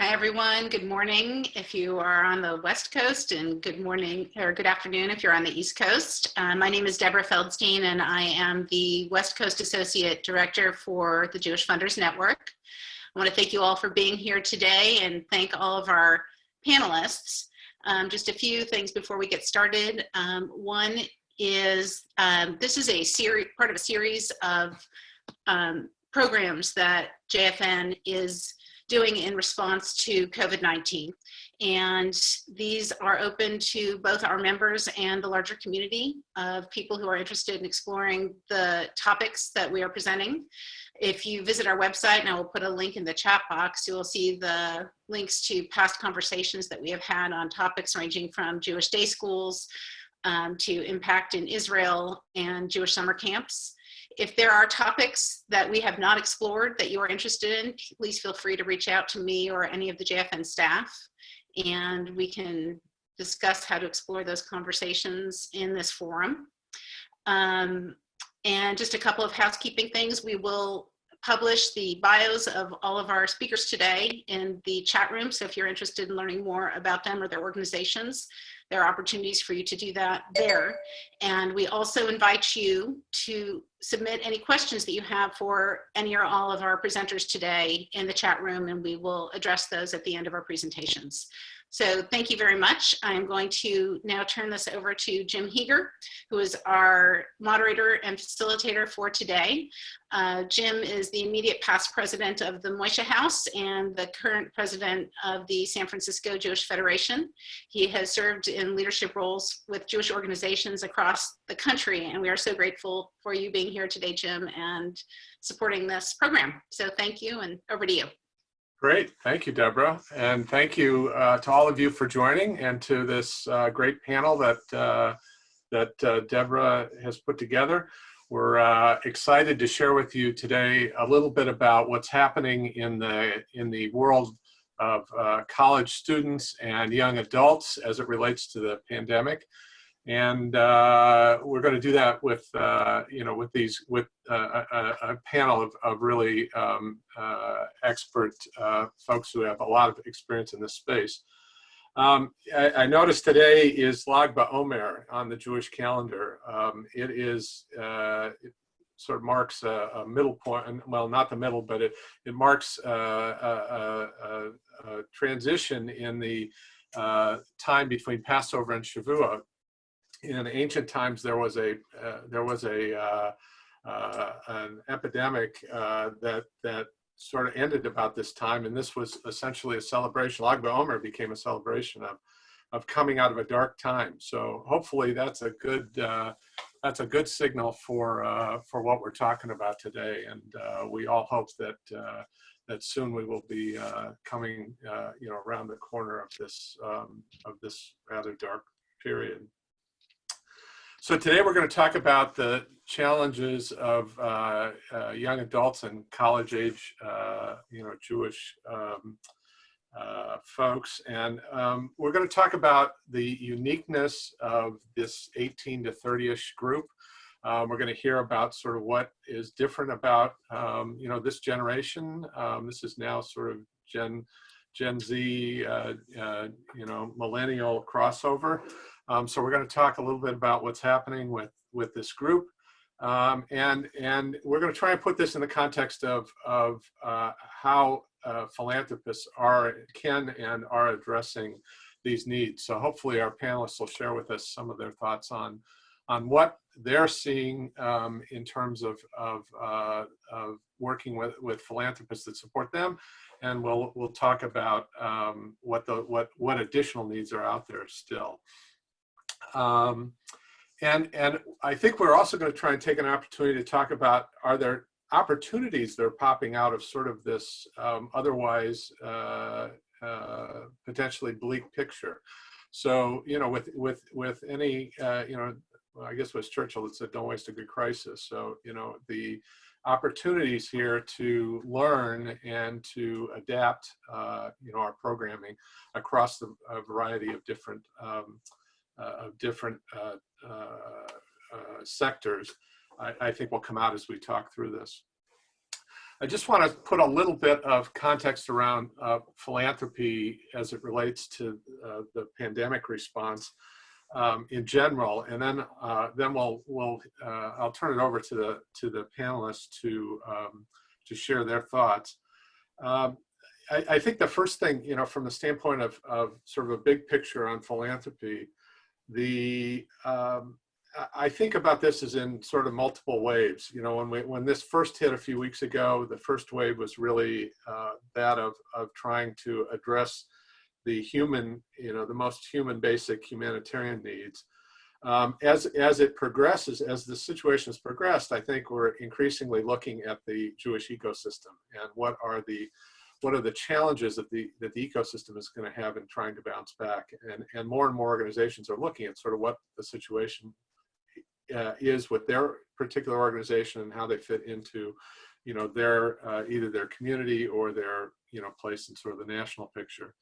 Hi, everyone. Good morning if you are on the West Coast and good morning or good afternoon if you're on the East Coast. Uh, my name is Deborah Feldstein and I am the West Coast Associate Director for the Jewish Funders Network. I want to thank you all for being here today and thank all of our panelists. Um, just a few things before we get started. Um, one is um, this is a series, part of a series of um, programs that JFN is doing in response to COVID-19. And these are open to both our members and the larger community of people who are interested in exploring the topics that we are presenting. If you visit our website, and I will put a link in the chat box, you will see the links to past conversations that we have had on topics ranging from Jewish day schools um, to impact in Israel and Jewish summer camps. If there are topics that we have not explored that you are interested in, please feel free to reach out to me or any of the JFN staff and we can discuss how to explore those conversations in this forum. Um, and just a couple of housekeeping things. We will publish the bios of all of our speakers today in the chat room. So if you're interested in learning more about them or their organizations, there are opportunities for you to do that there. And we also invite you to submit any questions that you have for any or all of our presenters today in the chat room, and we will address those at the end of our presentations. So thank you very much. I'm going to now turn this over to Jim Heeger, who is our moderator and facilitator for today. Uh, Jim is the immediate past president of the Moishe House and the current president of the San Francisco Jewish Federation. He has served in leadership roles with Jewish organizations across the country, and we are so grateful for you being here today, Jim, and supporting this program. So thank you, and over to you. Great, thank you, Deborah. And thank you uh, to all of you for joining and to this uh, great panel that, uh, that uh, Deborah has put together. We're uh, excited to share with you today a little bit about what's happening in the, in the world of uh, college students and young adults as it relates to the pandemic and uh, we're going to do that with uh, you know with these with uh, a, a, panel of, of really um, uh, expert uh, folks who have a lot of experience in this space. Um, I, I, noticed today is Lag BaOmer on the Jewish calendar. Um, it is uh, it sort of marks a, a, middle point, well, not the middle, but it it marks a, a transition in the time between Passover and Shavuot in ancient times there was a uh, there was a uh, uh, an epidemic uh, that that sort of ended about this time, and this was essentially a celebration. Lag BaOmer became a celebration of of coming out of a dark time. So hopefully that's a good uh, that's a good signal for uh, for what we're talking about today, and we all hope that that soon we will be coming you know around the corner of this um, of this rather dark period. So today we're going to talk about the challenges of uh, uh, young adults and college age, uh, you know, Jewish um, uh, folks. And um, we're going to talk about the uniqueness of this 18 to 30-ish group. Um, we're going to hear about sort of what is different about, um, you know, this generation. Um, this is now sort of Gen, Gen Z, uh, uh, you know, millennial crossover. Um, so we're going to talk a little bit about what's happening with, with this group. Um, and, and we're going to try and put this in the context of, of uh, how uh, philanthropists are, can and are addressing these needs. So hopefully our panelists will share with us some of their thoughts on, on what they're seeing um, in terms of, of, uh, of working with, with philanthropists that support them. And we'll, we'll talk about um, what, the, what, what additional needs are out there still. Um, and, and I think we're also going to try and take an opportunity to talk about, are there opportunities that are popping out of sort of this um, otherwise uh, uh, potentially bleak picture. So, you know, with, with, with any, uh, you know, I guess it was Churchill that said, don't waste a good crisis. So, you know, the opportunities here to learn and to adapt, uh, you know, our programming across the, a variety of different um, of different uh, uh, sectors, I, I, think will come out as we talk through this. I just want to put a little bit of context around uh, philanthropy as it relates to uh, the pandemic response um, in general, and then uh, then we'll we'll uh, I'll turn it over to the to the panelists to um, to share their thoughts. Um, I, I, think the first thing, you know, from the standpoint of, of sort of a big picture on philanthropy, the um, I think about this as in sort of multiple waves. You know, when we when this first hit a few weeks ago, the first wave was really uh, that of of trying to address the human, you know, the most human basic humanitarian needs. Um, as as it progresses, as the situation has progressed, I think we're increasingly looking at the Jewish ecosystem and what are the what are the challenges that the that the ecosystem is going to have in trying to bounce back? And and more and more organizations are looking at sort of what the situation uh, is with their particular organization and how they fit into you know their uh, either their community or their you know place in sort of the national picture.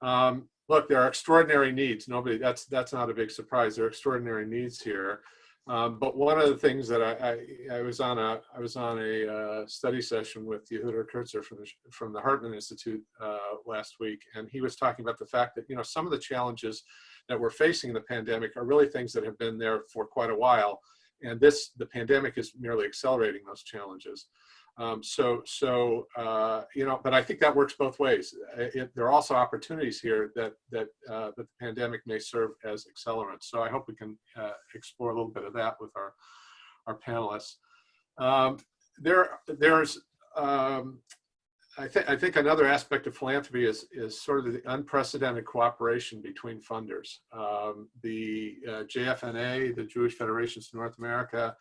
Um, look there are extraordinary needs. Nobody that's that's not a big surprise. There are extraordinary needs here um, but one of the things that I, I, I, was on a I was on a uh, study session with Yehuda Kurtzer from the from the Hartman Institute uh, last week, and he was talking about the fact that you know some of the challenges that we're facing in the pandemic are really things that have been there for quite a while, and this the pandemic is merely accelerating those challenges. Um, so, so uh, you know, but I think that works both ways. It, there are also opportunities here that that uh, that the pandemic may serve as accelerants. So I hope we can uh, explore a little bit of that with our our panelists. Um, there, there's um, I think I think another aspect of philanthropy is is sort of the unprecedented cooperation between funders. Um, the uh, JFNA, the Jewish Federations of North America,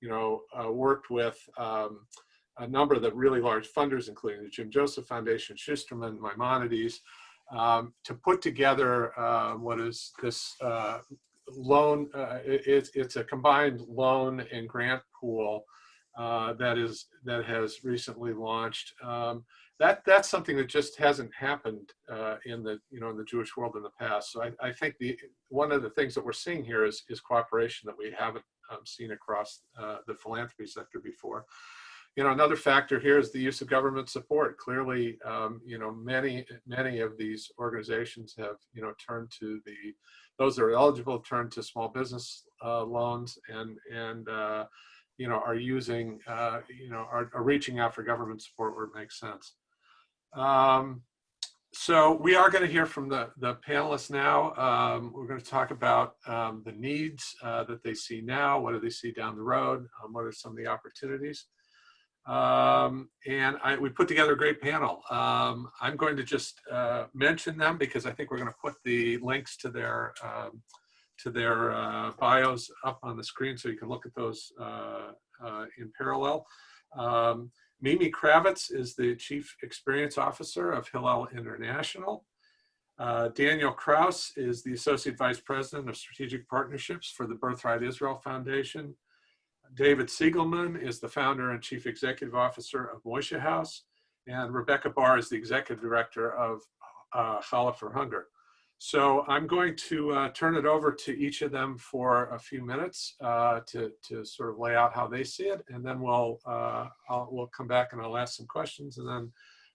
you know, uh, worked with um, a number of the really large funders, including the Jim Joseph Foundation, Schusterman, Maimonides, um, to put together uh, what is this uh, loan. Uh, it, it's a combined loan and grant pool uh, that is that has recently launched. Um, that that's something that just hasn't happened uh, in the you know in the Jewish world in the past. So I, I, think the one of the things that we're seeing here is is cooperation that we haven't um, seen across uh, the philanthropy sector before. You know, another factor here is the use of government support. Clearly, um, you know, many many of these organizations have you know turned to the those that are eligible turn to small business uh, loans and and uh, you know are using uh, you know are, are reaching out for government support where it makes sense. Um, so we are going to hear from the, the panelists now. Um, we're going to talk about um, the needs uh, that they see now. What do they see down the road? Um, what are some of the opportunities? Um, and I, we put together a great panel. Um, I'm going to just uh, mention them because I think we're going to put the links to their um, to their uh, bios up on the screen so you can look at those uh, uh, in parallel. Mimi Kravetz is the Chief Experience Officer of Hillel International. Uh, Daniel Kraus is the Associate Vice President of Strategic Partnerships for the Birthright Israel Foundation. David Cygielman is the founder and Chief Executive Officer of Moishe House. And Rebecca Barr is the Executive Director of uh, Challah for Hunger. So I'm going to uh, turn it over to each of them for a few minutes uh, to, to sort of lay out how they see it. And then we'll, uh, we'll come back and I'll ask some questions and then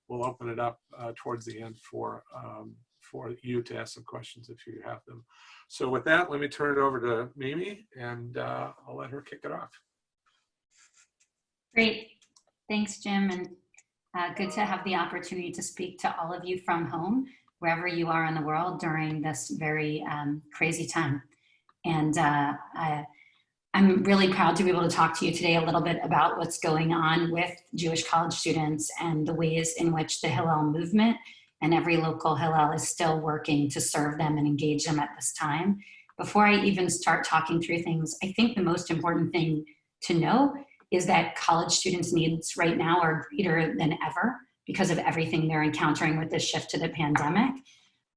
we'll open it up uh, towards the end for, um, for you to ask some questions if you have them. So with that, let me turn it over to Mimi and uh, I'll let her kick it off. Great. Thanks, Jim. And uh, good to have the opportunity to speak to all of you from home wherever you are in the world during this very um, crazy time. And uh, I, I'm really proud to be able to talk to you today a little bit about what's going on with Jewish college students and the ways in which the Hillel movement and every local Hillel is still working to serve them and engage them at this time. Before I even start talking through things, I think the most important thing to know is that college students' needs right now are greater than ever because of everything they're encountering with this shift to the pandemic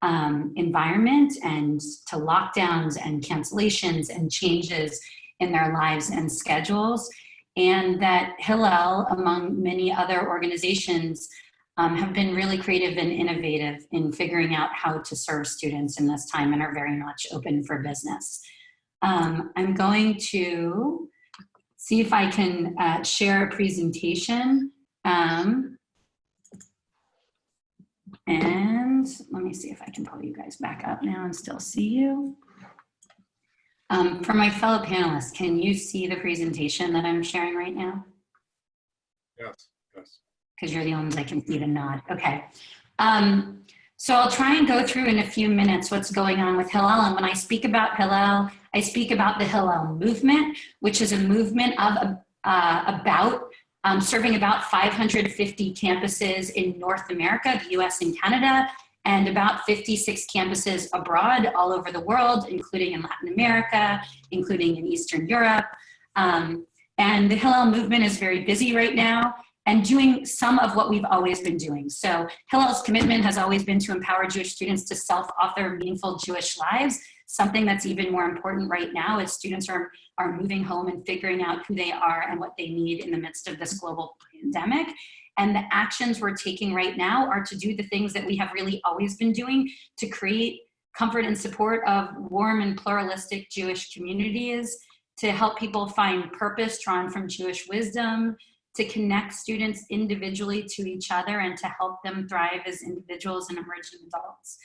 um, environment and to lockdowns and cancellations and changes in their lives and schedules. And that Hillel, among many other organizations, um, have been really creative and innovative in figuring out how to serve students in this time and are very much open for business. Um, I'm going to see if I can uh, share a presentation Um, and let me see if I can pull you guys back up now and still see you. Um, for my fellow panelists, can you see the presentation that I'm sharing right now? Yes, yes. Because you're the only ones I can see the nod. Okay. Um, so I'll try and go through in a few minutes what's going on with Hillel. And when I speak about Hillel, I speak about the Hillel movement, which is a movement of uh, about um, serving about 550 campuses in North America, the US and Canada, and about 56 campuses abroad all over the world, including in Latin America, including in Eastern Europe. Um, and the Hillel movement is very busy right now and doing some of what we've always been doing. So Hillel's commitment has always been to empower Jewish students to self-author meaningful Jewish lives, something that's even more important right now is students are, are moving home and figuring out who they are and what they need in the midst of this global pandemic. And the actions we're taking right now are to do the things that we have really always been doing to create comfort and support of warm and pluralistic Jewish communities, to help people find purpose drawn from Jewish wisdom, to connect students individually to each other and to help them thrive as individuals and emerging adults,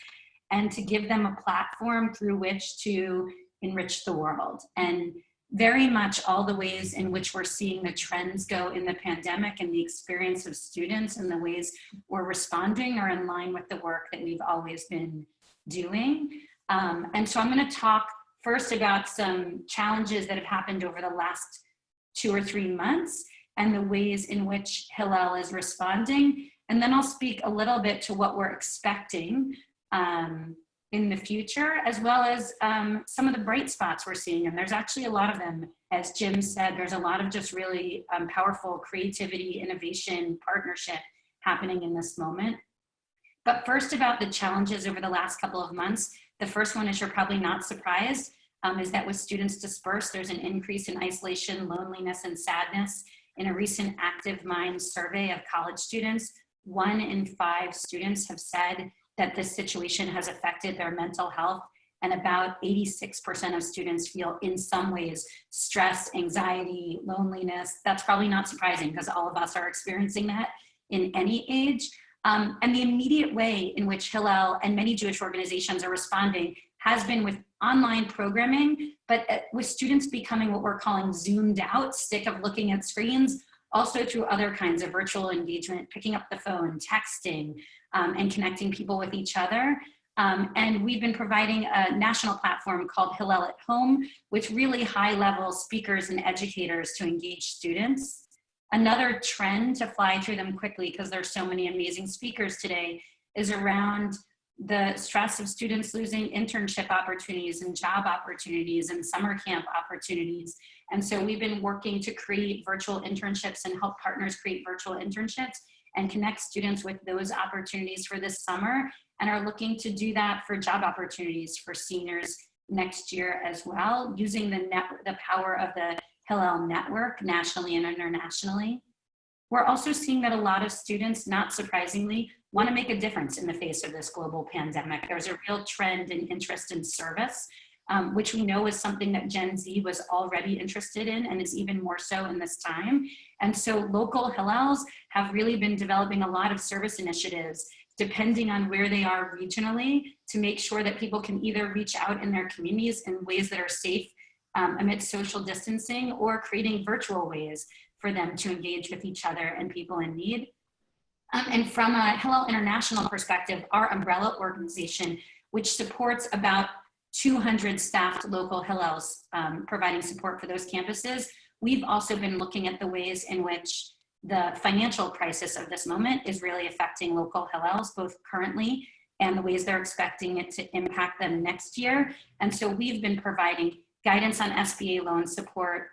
and to give them a platform through which to enrich the world. And very much all the ways in which we're seeing the trends go in the pandemic and the experience of students and the ways we're responding are in line with the work that we've always been doing. Um, and so I'm gonna talk first about some challenges that have happened over the last two or three months and the ways in which Hillel is responding. And then I'll speak a little bit to what we're expecting um, in the future, as well as um, some of the bright spots we're seeing. And there's actually a lot of them. As Jim said, there's a lot of just really um, powerful creativity, innovation, partnership happening in this moment. But first about the challenges over the last couple of months, the first one is you're probably not surprised, um, is that with students dispersed, there's an increase in isolation, loneliness, and sadness. In a recent Active Minds survey of college students, one in five students have said that this situation has affected their mental health and about 86% of students feel in some ways stress, anxiety, loneliness. That's probably not surprising because all of us are experiencing that in any age. Um, and the immediate way in which Hillel and many Jewish organizations are responding has been with online programming, but uh, with students becoming what we're calling zoomed out, sick of looking at screens, also through other kinds of virtual engagement, picking up the phone, texting, um, and connecting people with each other. Um, and we've been providing a national platform called Hillel at Home, with really high level speakers and educators to engage students. Another trend to fly through them quickly, because there's so many amazing speakers today, is around the stress of students losing internship opportunities and job opportunities and summer camp opportunities. And so we've been working to create virtual internships and help partners create virtual internships and connect students with those opportunities for this summer and are looking to do that for job opportunities for seniors next year as well, using the, net, the power of the Hillel network nationally and internationally. We're also seeing that a lot of students, not surprisingly, want to make a difference in the face of this global pandemic. There's a real trend in interest in service, um, which we know is something that Gen Z was already interested in and is even more so in this time. And so local Hillels have really been developing a lot of service initiatives depending on where they are regionally to make sure that people can either reach out in their communities in ways that are safe um, amidst social distancing or creating virtual ways for them to engage with each other and people in need. Um, and from a Hillel International perspective, our umbrella organization, which supports about 200 staffed local Hillels um, providing support for those campuses, we've also been looking at the ways in which the financial crisis of this moment is really affecting local Hillels, both currently and the ways they're expecting it to impact them next year. And so we've been providing guidance on SBA loan support,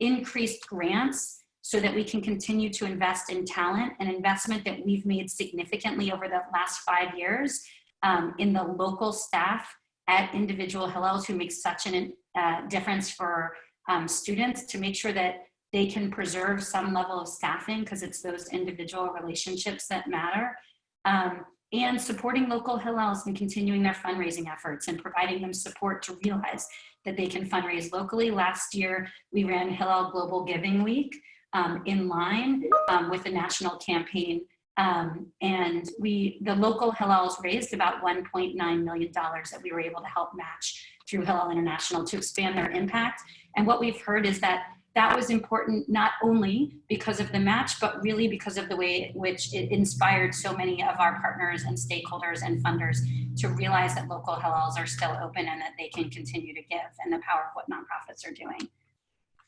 increased grants, so that we can continue to invest in talent, an investment that we've made significantly over the last five years um, in the local staff at individual Hillels who make such a uh, difference for um, students to make sure that they can preserve some level of staffing because it's those individual relationships that matter. Um, and supporting local Hillels and continuing their fundraising efforts and providing them support to realize that they can fundraise locally. Last year, we ran Hillel Global Giving Week, um, in line um, with the national campaign. Um, and we, the local Hillels raised about $1.9 million that we were able to help match through Hillel International to expand their impact. And what we've heard is that that was important not only because of the match, but really because of the way which it inspired so many of our partners and stakeholders and funders to realize that local Hillels are still open and that they can continue to give and the power of what nonprofits are doing.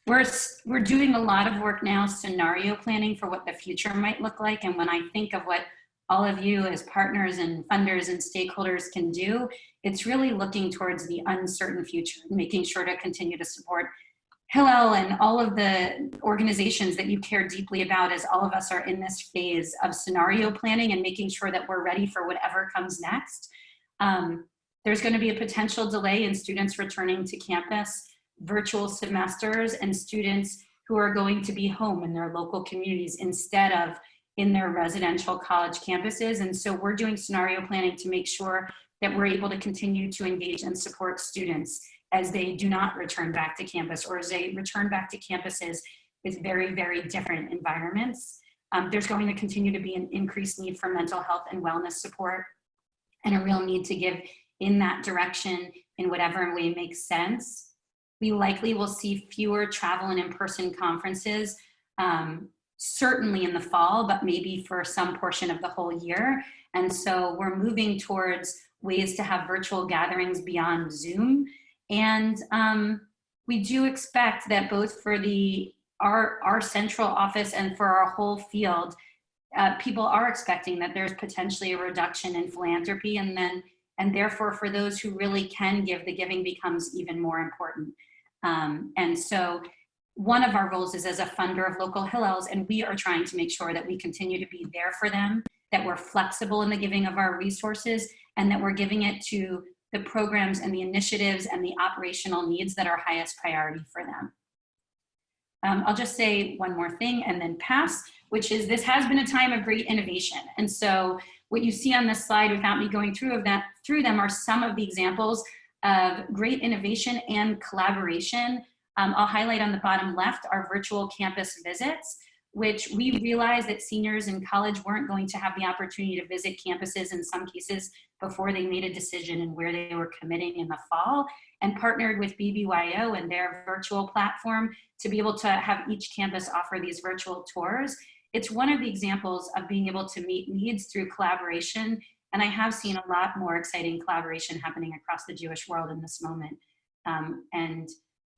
We're, we're doing a lot of work now scenario planning for what the future might look like. And when I think of what all of you as partners and funders and stakeholders can do, it's really looking towards the uncertain future, making sure to continue to support Hillel and all of the organizations that you care deeply about as all of us are in this phase of scenario planning and making sure that we're ready for whatever comes next. Um, there's going to be a potential delay in students returning to campus, virtual semesters, and students who are going to be home in their local communities instead of in their residential college campuses. And so we're doing scenario planning to make sure that we're able to continue to engage and support students as they do not return back to campus or as they return back to campuses with very, very different environments. Um, there's going to continue to be an increased need for mental health and wellness support and a real need to give in that direction in whatever way makes sense. We likely will see fewer travel and in-person conferences, um, certainly in the fall, but maybe for some portion of the whole year. And so we're moving towards ways to have virtual gatherings beyond Zoom and um, we do expect that both for the our, our central office and for our whole field, uh, people are expecting that there's potentially a reduction in philanthropy and then and therefore for those who really can give, the giving becomes even more important. Um, and so one of our roles is as a funder of local Hillels, and we are trying to make sure that we continue to be there for them, that we're flexible in the giving of our resources, and that we're giving it to the programs and the initiatives and the operational needs that are highest priority for them. Um, I'll just say one more thing and then pass, which is this has been a time of great innovation. And so what you see on this slide without me going through of that through them are some of the examples of great innovation and collaboration. Um, I'll highlight on the bottom left our virtual campus visits which we realized that seniors in college weren't going to have the opportunity to visit campuses in some cases before they made a decision and where they were committing in the fall and partnered with BBYO and their virtual platform to be able to have each campus offer these virtual tours. It's one of the examples of being able to meet needs through collaboration. And I have seen a lot more exciting collaboration happening across the Jewish world in this moment. Um, and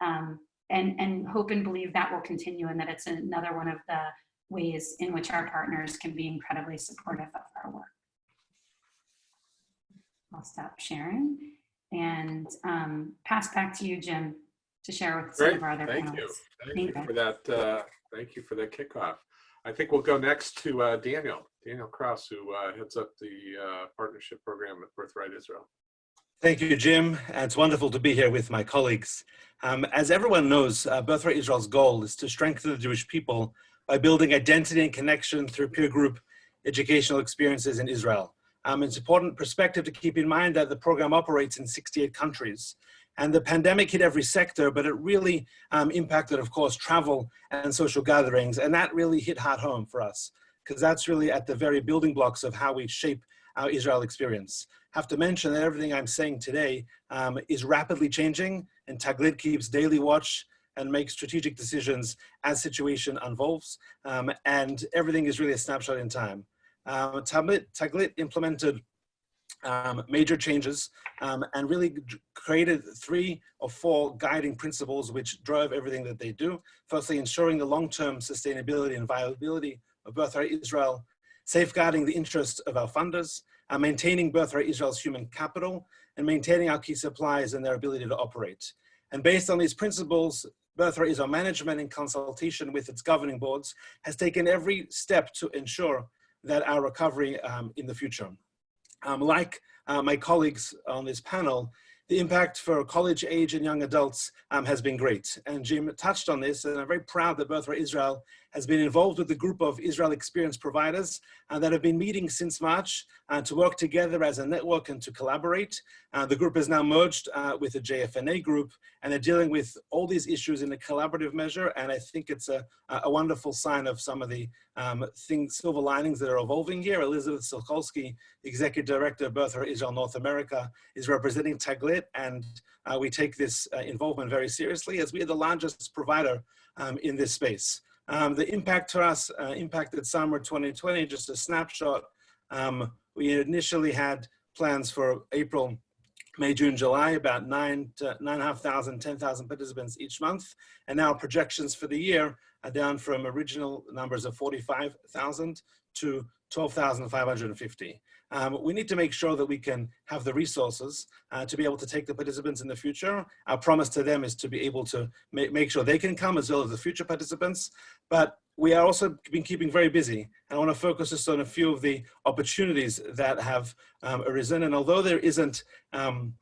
um, and, and hope and believe that will continue and that it's another one of the ways in which our partners can be incredibly supportive of our work. I'll stop sharing and um, pass back to you, Jim, to share with some Great, of our other thank panelists. you. Thank Thank you you. for that, uh, thank you for that kickoff. I think we'll go next to uh, Daniel, Daniel Kraus, who uh, heads up the uh, partnership program at Birthright Israel. Thank you, Jim. It's wonderful to be here with my colleagues. Um, as everyone knows, uh, Birthright Israel's goal is to strengthen the Jewish people by building identity and connection through peer group educational experiences in Israel. Um, it's important perspective to keep in mind that the program operates in 68 countries. And the pandemic hit every sector, but it really um, impacted, of course, travel and social gatherings. And that really hit hard home for us, because that's really at the very building blocks of how we shape our Israel experience. Have to mention that everything I'm saying today um, is rapidly changing and Taglit keeps daily watch and makes strategic decisions as situation unfolds. Um, and everything is really a snapshot in time. Um, Taglit, Taglit implemented um, major changes um, and really created three or four guiding principles which drove everything that they do. Firstly, ensuring the long-term sustainability and viability of Birthright Israel, safeguarding the interests of our funders, maintaining Birthright Israel's human capital, and maintaining our key suppliers and their ability to operate. And based on these principles, Birthright Israel management in consultation with its governing boards has taken every step to ensure that our recovery um, in the future. Um, like uh, my colleagues on this panel, the impact for college age and young adults um, has been great. And Jim touched on this, and I'm very proud that Birthright Israel has been involved with a group of Israel experience providers uh, that have been meeting since March uh, to work together as a network and to collaborate. Uh, the group is now merged uh, with the JFNA group and they're dealing with all these issues in a collaborative measure. And I think it's a, a wonderful sign of some of the um, things, silver linings that are evolving here. Elizabeth Sokolsky, Executive Director of Birthright Israel North America, is representing Taglit and uh, we take this uh, involvement very seriously as we are the largest provider um, in this space. Um, the impact to us uh, impacted summer 2020, just a snapshot. Um, we initially had plans for April, May, June, July, about nine to nine and a half thousand, 10,000 participants each month. And now projections for the year are down from original numbers of 45,000 to 12,550. Um, we need to make sure that we can have the resources uh, to be able to take the participants in the future. Our promise to them is to be able to ma make sure they can come as well as the future participants. But we are also been keeping very busy. And I want to focus just on a few of the opportunities that have um, arisen. And although there isn't um,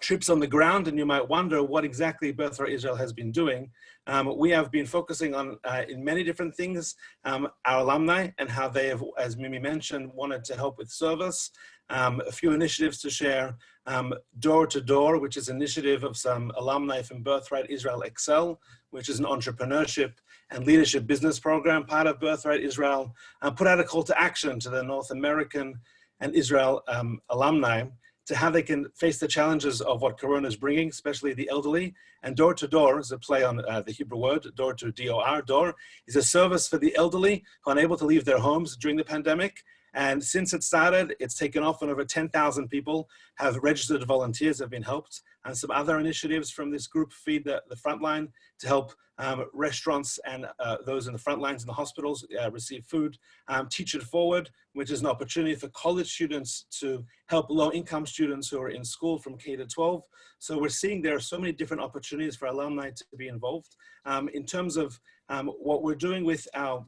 trips on the ground and you might wonder what exactly Birthright Israel has been doing. Um, we have been focusing on uh, in many different things, um, our alumni and how they have, as Mimi mentioned, wanted to help with service. Um, a few initiatives to share, um, Door to Door, which is an initiative of some alumni from Birthright Israel Excel, which is an entrepreneurship and leadership business program, part of Birthright Israel, uh, put out a call to action to the North American and Israel um, alumni to how they can face the challenges of what Corona is bringing, especially the elderly. And door to door is a play on uh, the Hebrew word, door to D-O-R, door, is a service for the elderly who are unable to leave their homes during the pandemic. And since it started, it's taken off and over 10,000 people have registered volunteers have been helped. And some other initiatives from this group feed the, the front line to help um, restaurants and uh, those in the front lines in the hospitals uh, receive food. Um, Teach It Forward, which is an opportunity for college students to help low income students who are in school from K to 12. So we're seeing there are so many different opportunities for alumni to be involved. Um, in terms of um, what we're doing with our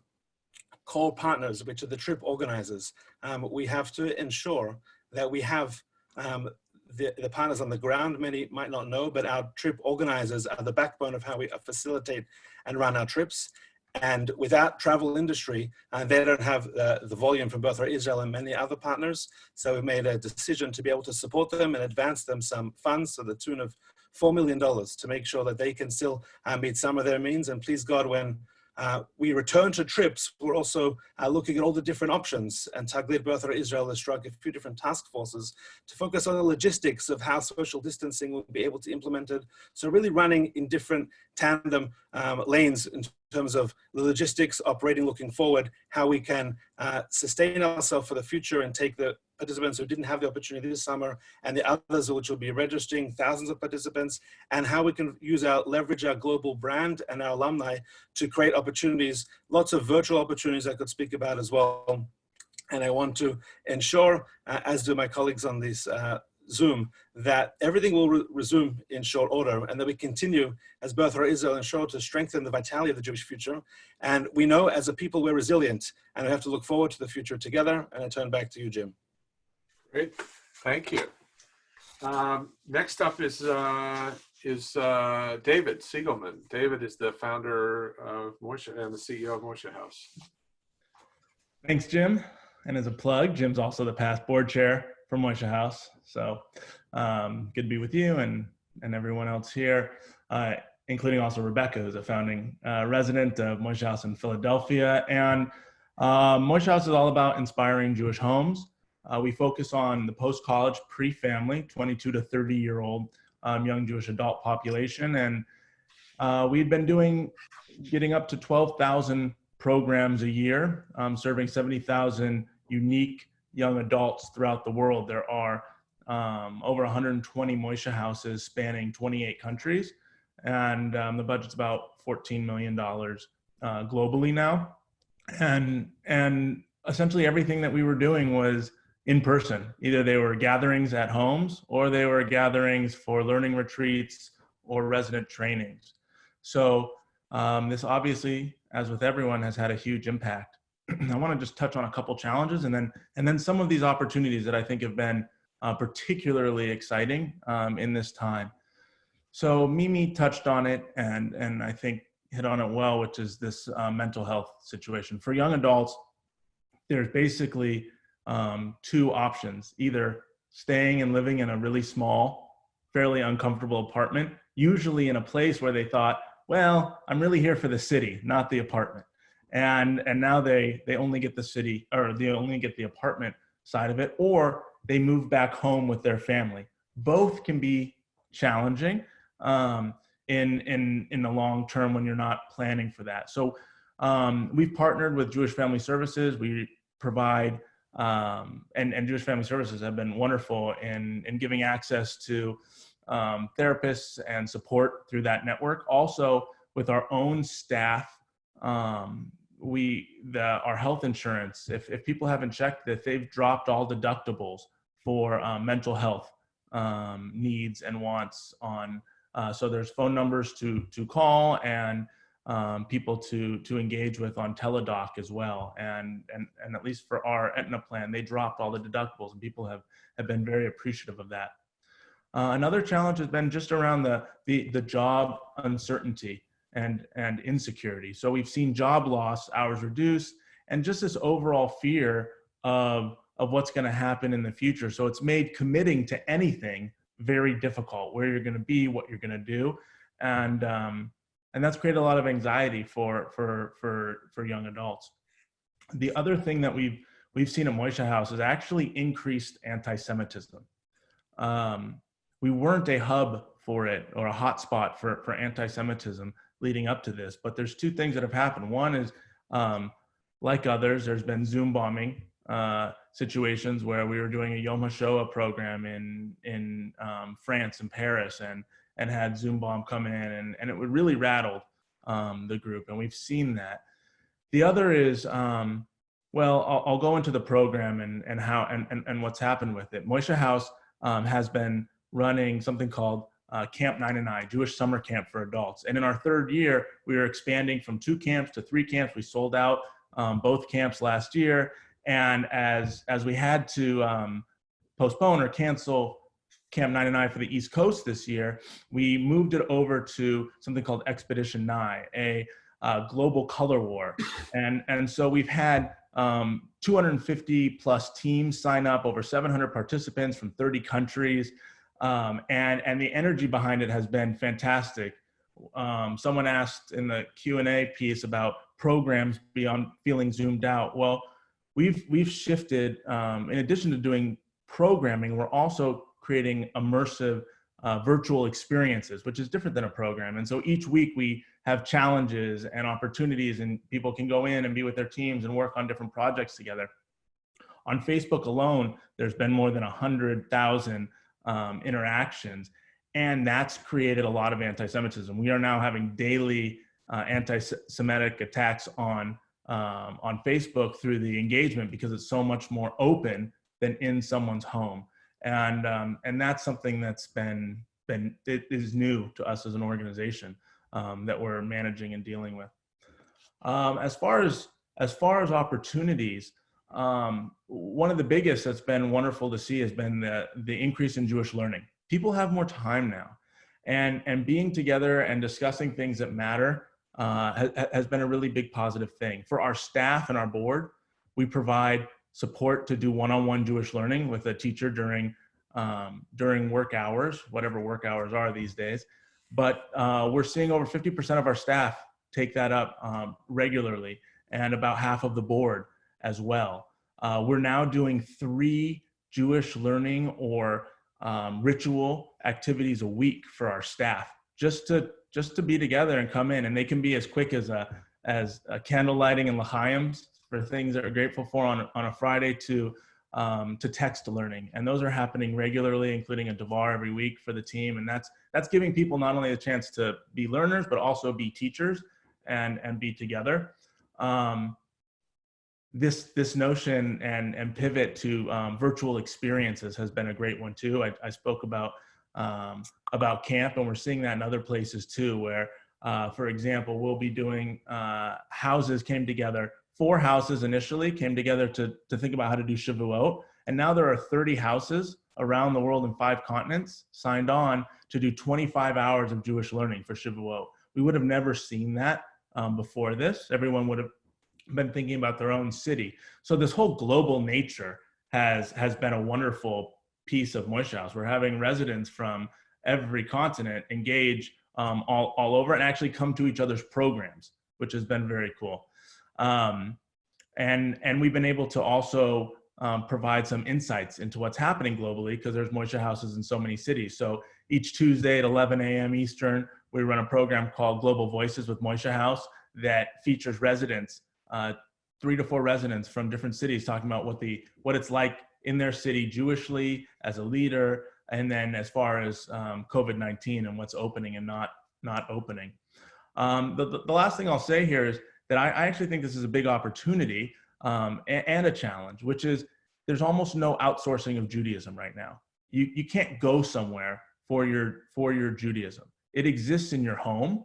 core partners, which are the trip organizers, um, we have to ensure that we have um, the, the, partners on the ground, many might not know, but our trip organizers are the backbone of how we facilitate and run our trips. And without travel industry, uh, they don't have uh, the volume from Birthright Israel and many other partners. So we made a decision to be able to support them and advance them some funds to the tune of $4 million to make sure that they can still uh, meet some of their means. And please God, when uh, we return to trips. We're also uh, looking at all the different options and Taglit Birthright Israel has struck a few different task forces to focus on the logistics of how social distancing will be able to implement it. So really running in different tandem um, lanes in terms of the logistics operating looking forward, how we can uh, sustain ourselves for the future and take the participants who didn't have the opportunity this summer and the others which will be registering thousands of participants and how we can use our leverage our global brand and our alumni to create opportunities lots of virtual opportunities i could speak about as well. And i want to ensure uh, as do my colleagues on this uh, Zoom that everything will re resume in short order and that we continue as Birthright Israel ensure to strengthen the vitality of the Jewish future. And we know as a people we're resilient and we have to look forward to the future together. And I turn back to you, Jim. Great, thank you. Um, next up is uh, is uh, David Cygielman. David is the founder of Moishe and the CEO of Moishe House. Thanks, Jim. And as a plug, Jim's also the past board chair for Moishe House. So um, good to be with you and, and everyone else here, uh, including also Rebecca, who's a founding uh, resident of Moishe House in Philadelphia. And uh, Moishe House is all about inspiring Jewish homes. Uh, we focus on the post-college, pre-family, 22 to 30 year old um, young Jewish adult population. And uh, we've been doing, getting up to 12,000 programs a year, um, serving 70,000 unique young adults throughout the world. There are um, over 120 Moishe houses spanning 28 countries. And um, the budget's about $14 million uh, globally now. And, and essentially everything that we were doing was in person. Either they were gatherings at homes or they were gatherings for learning retreats or resident trainings. So um, this obviously, as with everyone, has had a huge impact. I want to just touch on a couple challenges and then and then some of these opportunities that I think have been uh, particularly exciting um, in this time. So Mimi touched on it, and and I think hit on it well, which is this uh, mental health situation. For young adults, there's basically um, two options either staying and living in a really small, fairly uncomfortable apartment, usually in a place where they thought, well, I'm really here for the city, not the apartment. And, and now they, they only get the city or they only get the apartment side of it, or they move back home with their family. Both can be challenging um, in, in, in the long term when you're not planning for that. So um, we've partnered with Jewish Family Services. We provide um, and, and Jewish Family Services have been wonderful in, in giving access to um, therapists and support through that network. Also, with our own staff, um, we the our health insurance. If if people haven't checked that, they've dropped all deductibles for um, mental health um, needs and wants on. Uh, so there's phone numbers to to call and um, people to to engage with on Teladoc as well. And and and at least for our Aetna plan, they dropped all the deductibles, and people have have been very appreciative of that. Uh, another challenge has been just around the the, the job uncertainty and and insecurity. So we've seen job loss, hours reduced, and just this overall fear of of what's going to happen in the future. So it's made committing to anything very difficult. Where you're going to be, what you're going to do, and um, and that's created a lot of anxiety for for for for young adults. The other thing that we've we've seen at Moishe House is actually increased anti-Semitism. Um, we weren't a hub for it or a hotspot for for anti-Semitism leading up to this, but there's two things that have happened. One is, um, like others, there's been Zoom bombing uh, situations where we were doing a Yom HaShoah program in in um, France and Paris, and and had Zoom bomb come in and, and it would really rattled um, the group. And we've seen that. The other is, um, well, I'll, go into the program and, and how and, and, and what's happened with it. Moishe House um, has been running something called uh, Camp 99, Jewish Summer Camp for Adults. And in our third year, we are expanding from two camps to three camps. We sold out um, both camps last year. And as, as we had to um, postpone or cancel Camp 99 for the East Coast this year, we moved it over to something called Expedition Nine, a uh, global color war. And, and so we've had um, 250 plus teams sign up, over 700 participants from 30 countries. Um, and, and the energy behind it has been fantastic. Um, someone asked in the Q&A piece about programs beyond feeling zoomed out. Well, we've, we've shifted, um, in addition to doing programming, we're also creating immersive uh, virtual experiences, which is different than a program. And so each week we have challenges and opportunities and people can go in and be with their teams and work on different projects together. On Facebook alone, there's been more than 100,000 um, interactions and that's created a lot of anti-Semitism. We are now having daily uh, anti-Semitic attacks on um, on Facebook through the engagement because it's so much more open than in someone's home and um, and that's something that's been been it is new to us as an organization um, that we're managing and dealing with. Um, as far as as far as opportunities, um, one of the biggest that's been wonderful to see has been the the increase in Jewish learning. People have more time now, and and being together and discussing things that matter uh, has, has been a really big positive thing for our staff and our board. We provide support to do one-on-one Jewish learning with a teacher during um, during work hours, whatever work hours are these days. But uh, we're seeing over 50% of our staff take that up um, regularly and about half of the board as well. Uh, we're now doing three Jewish learning or um, ritual activities a week for our staff just to just to be together and come in and they can be as quick as a as a candle lighting and l'chaims for things that we're grateful for on, on a Friday to, um, to text learning. And those are happening regularly, including a Devar every week for the team. And that's, that's giving people not only a chance to be learners, but also be teachers and, and be together. Um, this this notion and and pivot to um, virtual experiences has been a great one too. I, I spoke about um, about camp, and we're seeing that in other places too, where uh, for example, we'll be doing uh, houses came together four houses initially came together to, to think about how to do Shavuot. And now there are 30 houses around the world in five continents signed on to do 25 hours of Jewish learning for Shavuot, we would have never seen that um, before this. Everyone would have been thinking about their own city. So this whole global nature has has been a wonderful piece of Moishe House. We're having residents from every continent engage um, all, all over and actually come to each other's programs, which has been very cool. Um, and, and we've been able to also um, provide some insights into what's happening globally because there's Moishe houses in so many cities. So each Tuesday at 11 a.m. Eastern, we run a program called Global Voices with Moishe House that features residents, uh, three to four residents from different cities talking about what the what it's like in their city Jewishly as a leader, and then as far as um, COVID-19 and what's opening and not not opening. Um, the, the, last thing I'll say here is that I, I actually think this is a big opportunity um, and, and, a challenge, which is there's almost no outsourcing of Judaism right now. You, you can't go somewhere for your, for your Judaism. It exists in your home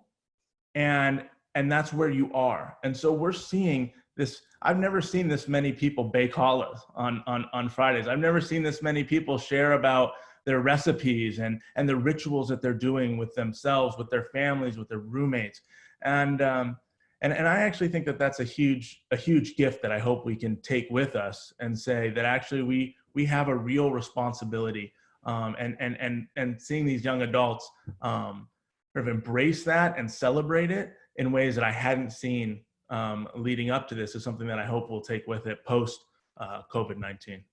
and, and that's where you are. And so we're seeing this, I've never seen this many people bake challahs on, on, on Fridays. I've never seen this many people share about their recipes and, and the rituals that they're doing with themselves, with their families, with their roommates. And, um, and, and I actually think that that's a huge, a huge gift that I hope we can take with us and say that actually we, we have a real responsibility um, and, and, and, and seeing these young adults um, sort of embrace that and celebrate it in ways that I hadn't seen um, leading up to this is something that I hope we'll take with it post uh, COVID-19.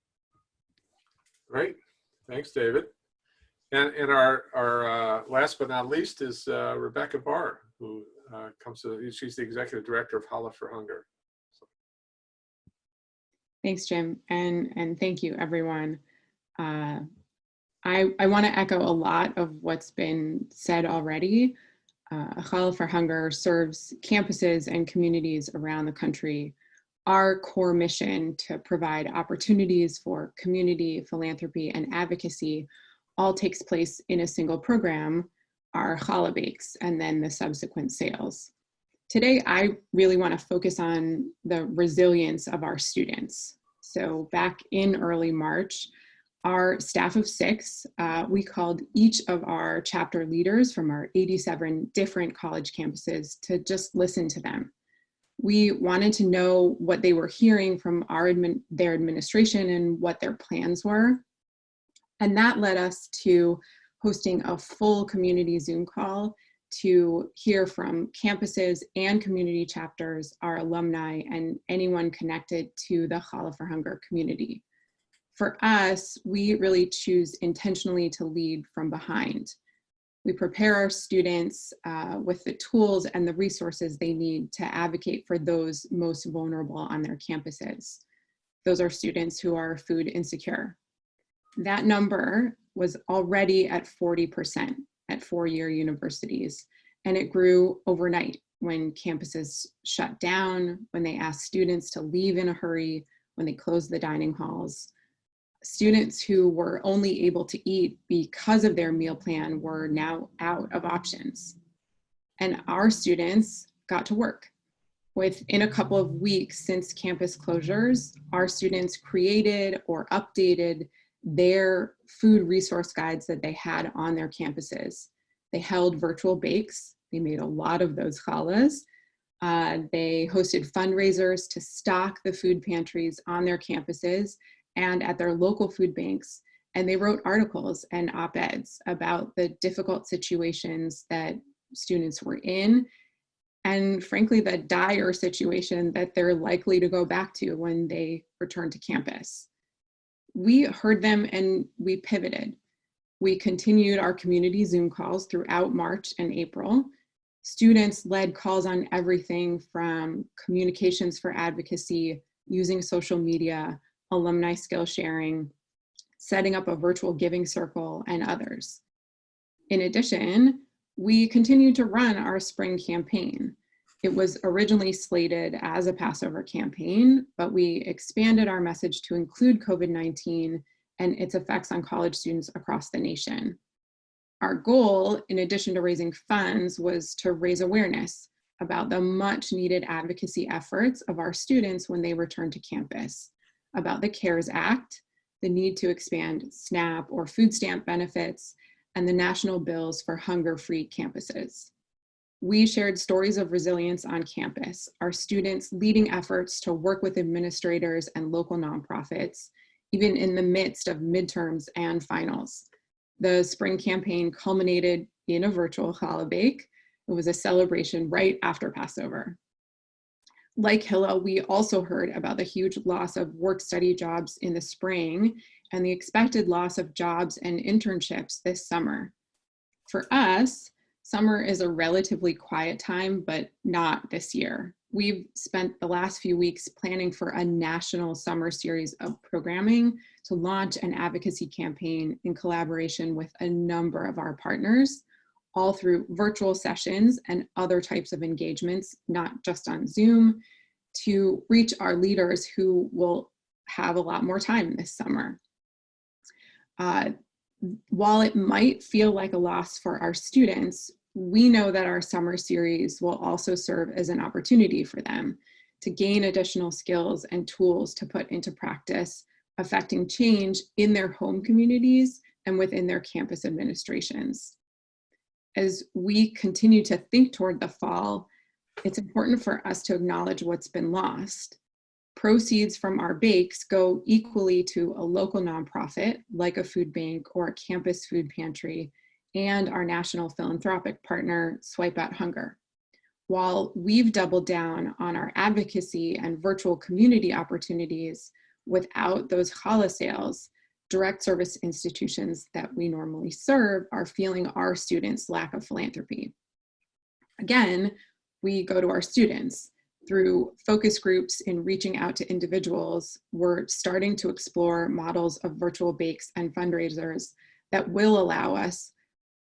Great. Thanks, David. And, and our, our uh, last but not least is uh, Rebecca Barr, who uh, comes to, she's the executive director of Challah for Hunger. So. Thanks, Jim, and, and thank you, everyone. Uh, I, I want to echo a lot of what's been said already. Uh, Challah for Hunger serves campuses and communities around the country our core mission to provide opportunities for community, philanthropy, and advocacy all takes place in a single program, our challah bakes, and then the subsequent sales. Today, I really want to focus on the resilience of our students. So back in early March, our staff of six, uh, we called each of our chapter leaders from our 87 different college campuses to just listen to them we wanted to know what they were hearing from our admin, their administration and what their plans were. And that led us to hosting a full community Zoom call to hear from campuses and community chapters, our alumni, and anyone connected to the Challah for Hunger community. For us, we really choose intentionally to lead from behind. We prepare our students uh, with the tools and the resources they need to advocate for those most vulnerable on their campuses. Those are students who are food insecure. That number was already at 40% at four-year universities, and it grew overnight when campuses shut down, when they asked students to leave in a hurry, when they closed the dining halls, students who were only able to eat because of their meal plan were now out of options. And our students got to work. Within a couple of weeks since campus closures, our students created or updated their food resource guides that they had on their campuses. They held virtual bakes. They made a lot of those challahs. Uh, they hosted fundraisers to stock the food pantries on their campuses and at their local food banks. And they wrote articles and op-eds about the difficult situations that students were in and frankly, the dire situation that they're likely to go back to when they return to campus. We heard them and we pivoted. We continued our community Zoom calls throughout March and April. Students led calls on everything from communications for advocacy, using social media, alumni skill sharing, setting up a virtual giving circle, and others. In addition, we continue to run our spring campaign. It was originally slated as a Passover campaign, but we expanded our message to include COVID-19 and its effects on college students across the nation. Our goal, in addition to raising funds, was to raise awareness about the much needed advocacy efforts of our students when they return to campus about the CARES Act, the need to expand SNAP or food stamp benefits, and the national bills for hunger-free campuses. We shared stories of resilience on campus, our students leading efforts to work with administrators and local nonprofits, even in the midst of midterms and finals. The spring campaign culminated in a virtual challah bake. It was a celebration right after Passover. Like Hillel, we also heard about the huge loss of work-study jobs in the spring and the expected loss of jobs and internships this summer. For us, summer is a relatively quiet time, but not this year. We've spent the last few weeks planning for a national summer series of programming to launch an advocacy campaign in collaboration with a number of our partners, all through virtual sessions and other types of engagements, not just on Zoom, to reach our leaders who will have a lot more time this summer. Uh, while it might feel like a loss for our students, we know that our summer series will also serve as an opportunity for them to gain additional skills and tools to put into practice affecting change in their home communities and within their campus administrations. As we continue to think toward the fall, it's important for us to acknowledge what's been lost. Proceeds from our bakes go equally to a local nonprofit like a food bank or a campus food pantry and our national philanthropic partner, Swipe Out Hunger. While we've doubled down on our advocacy and virtual community opportunities without those challah sales, direct service institutions that we normally serve are feeling our students' lack of philanthropy. Again, we go to our students. Through focus groups in reaching out to individuals, we're starting to explore models of virtual bakes and fundraisers that will allow us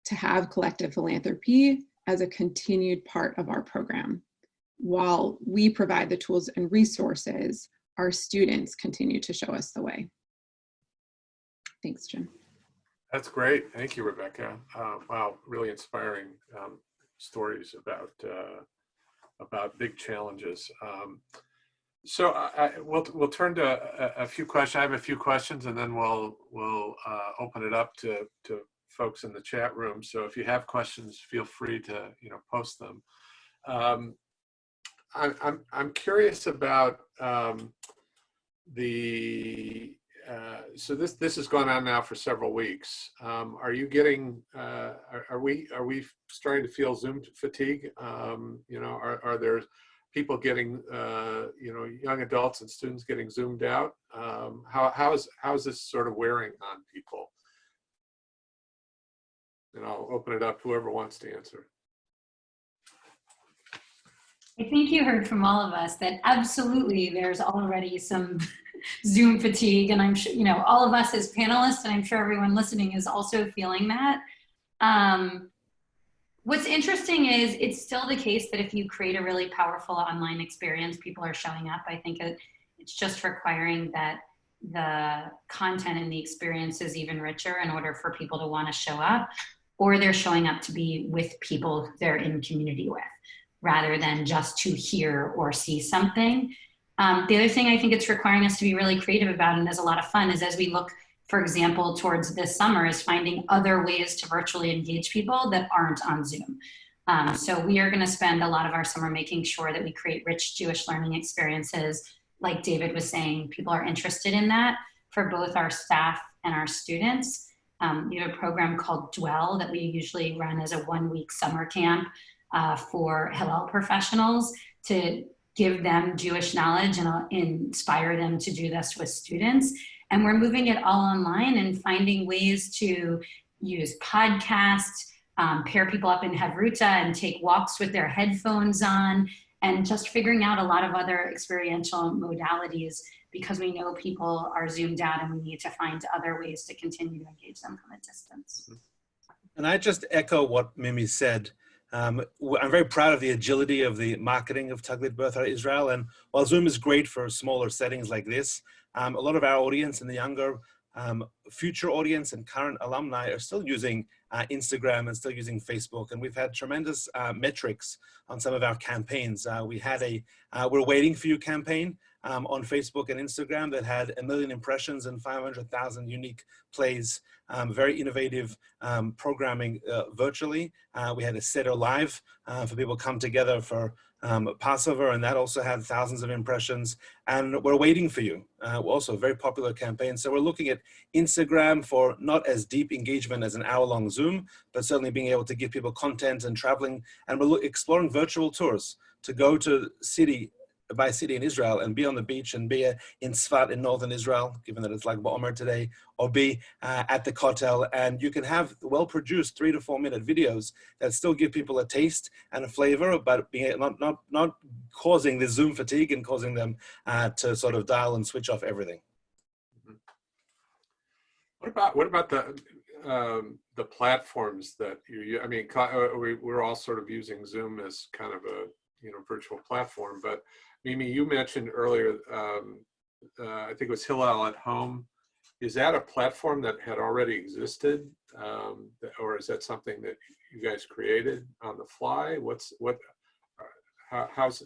to have collective philanthropy as a continued part of our program. While we provide the tools and resources, our students continue to show us the way. Thanks, Jim. That's great. Thank you, Rebecca. Uh, wow, really inspiring um, stories about uh, about big challenges. Um, so I, I, we'll we'll turn to a, a, few questions. I have a few questions, and then we'll we'll uh, open it up to to folks in the chat room. So if you have questions, feel free to you know post them. Um, I, I'm I'm curious about um, the uh, so this this has gone on now for several weeks. Um, are you getting? Uh, are, are, we are we starting to feel Zoom fatigue? Um, you know, are are there people getting uh, you know young adults and students getting zoomed out? Um, how how is how is this sort of wearing on people? And I'll open it up whoever wants to answer. I think you heard from all of us that absolutely there's already some Zoom fatigue. And I'm sure, you know, all of us as panelists, and I'm sure everyone listening is also feeling that. Um, what's interesting is it's still the case that if you create a really powerful online experience, people are showing up. I think it, it's just requiring that the content and the experience is even richer in order for people to want to show up or they're showing up to be with people they're in community with rather than just to hear or see something. Um, the other thing I think it's requiring us to be really creative about and is a lot of fun is as we look, for example, towards this summer is finding other ways to virtually engage people that aren't on Zoom. Um, so we are gonna spend a lot of our summer making sure that we create rich Jewish learning experiences. Like David was saying, people are interested in that for both our staff and our students. Um, we have a program called Dwell that we usually run as a one week summer camp uh, for Hillel professionals to give them Jewish knowledge and inspire them to do this with students. And we're moving it all online and finding ways to use podcasts, um, pair people up in Havruta and take walks with their headphones on, and just figuring out a lot of other experiential modalities because we know people are zoomed out and we need to find other ways to continue to engage them from a distance. And I just echo what Mimi said. Um, I'm very proud of the agility of the marketing of Taglit Birthright Israel. And while Zoom is great for smaller settings like this, um, a lot of our audience and the younger um, future audience and current alumni are still using uh, Instagram and still using Facebook. And we've had tremendous uh, metrics on some of our campaigns. Uh, we had a uh, We're Waiting For You campaign um, on Facebook and Instagram that had a million impressions and 500,000 unique plays. Um, very innovative um, programming uh, virtually. Uh, we had a Seder Live for people come together for um, Passover, and that also had thousands of impressions. And we're waiting for you. Uh, also a very popular campaign. So we're looking at Instagram for not as deep engagement as an hour-long Zoom, but certainly being able to give people content and traveling. And we're exploring virtual tours to go to city by a city in Israel and be on the beach and be uh, in Sfat in northern Israel, given that it's Lag Ba'omer today, or be uh, at the Kotel. And you can have well-produced three to four minute videos that still give people a taste and a flavor, but being not, not, not causing the Zoom fatigue and causing them uh, to sort of dial and switch off everything. What about, what about the, um, the platforms that you, I mean, uh, we, we're all sort of using Zoom as kind of a, you know, virtual platform, but Mimi, you mentioned earlier, um, uh, I think it was Hillel at Home. Is that a platform that had already existed, um, or is that something that you guys created on the fly? What's what? Uh, how, how's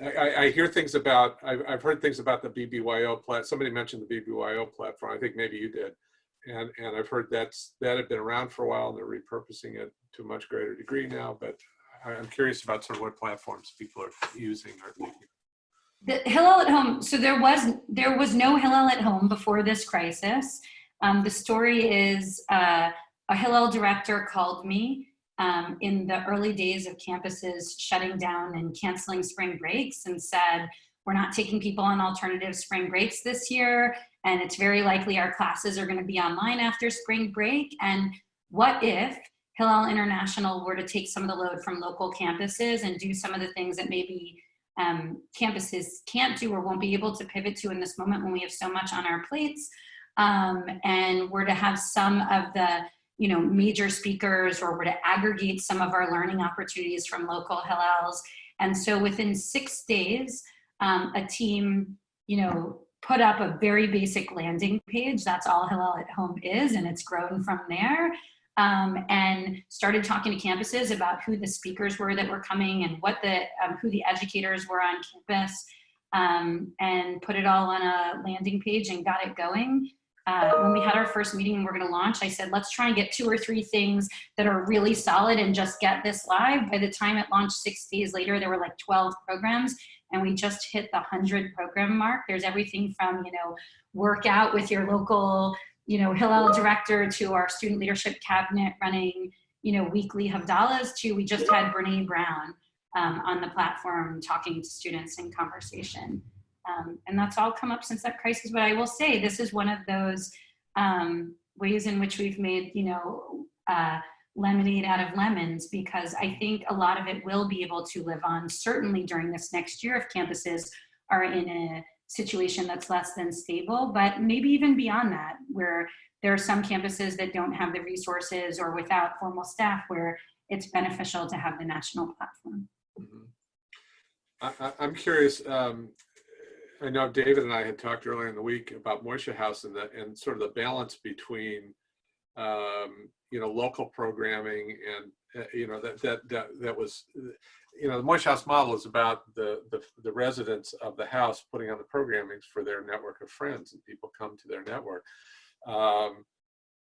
I, I, hear things about I've, I've heard things about the BBYO plat. Somebody mentioned the BBYO platform. I think maybe you did, and and I've heard that's that had been around for a while and they're repurposing it to a much greater degree now. But I'm curious about sort of what platforms people are using or thinking. The Hillel at home. So there was there was no Hillel at home before this crisis. Um, the story is uh, a Hillel director called me um, in the early days of campuses shutting down and canceling spring breaks and said, we're not taking people on alternative spring breaks this year. And it's very likely our classes are gonna be online after spring break. And what if Hillel International were to take some of the load from local campuses and do some of the things that maybe um, campuses can't do or won't be able to pivot to in this moment when we have so much on our plates. Um, and we're to have some of the you know, major speakers or we're to aggregate some of our learning opportunities from local Hillels. And so within six days, um, a team, you know, put up a very basic landing page. That's all Hillel at Home is, and it's grown from there um, and started talking to campuses about who the speakers were that were coming and what the um, who the educators were on campus um, and put it all on a landing page and got it going. Uh, when we had our first meeting and we're going to launch, I said, let's try and get two or three things that are really solid and just get this live. By the time it launched six days later, there were like 12 programs and we just hit the 100 program mark. There's everything from, you know, work out with your local you know, Hillel director to our student leadership cabinet running, you know, weekly Havdalahs to we just had Brene Brown um, on the platform talking to students in conversation. Um, and that's all come up since that crisis. But I will say this is one of those um, ways in which we've made, you know, uh, lemonade out of lemons because I think a lot of it will be able to live on certainly during this next year if campuses are in a situation that's less than stable, but maybe even beyond that, where there are some campuses that don't have the resources or without formal staff where it's beneficial to have the national platform. Mm -hmm. I, am curious, um, I know David and I had talked earlier in the week about Moishe House and, the, and sort of the balance between, um, you know, local programming and, uh, you know, that, that, that, that was, you know, the Moishe House model is about the, the, the residents of the house putting on the programmings for their network of friends and people come to their network. Um,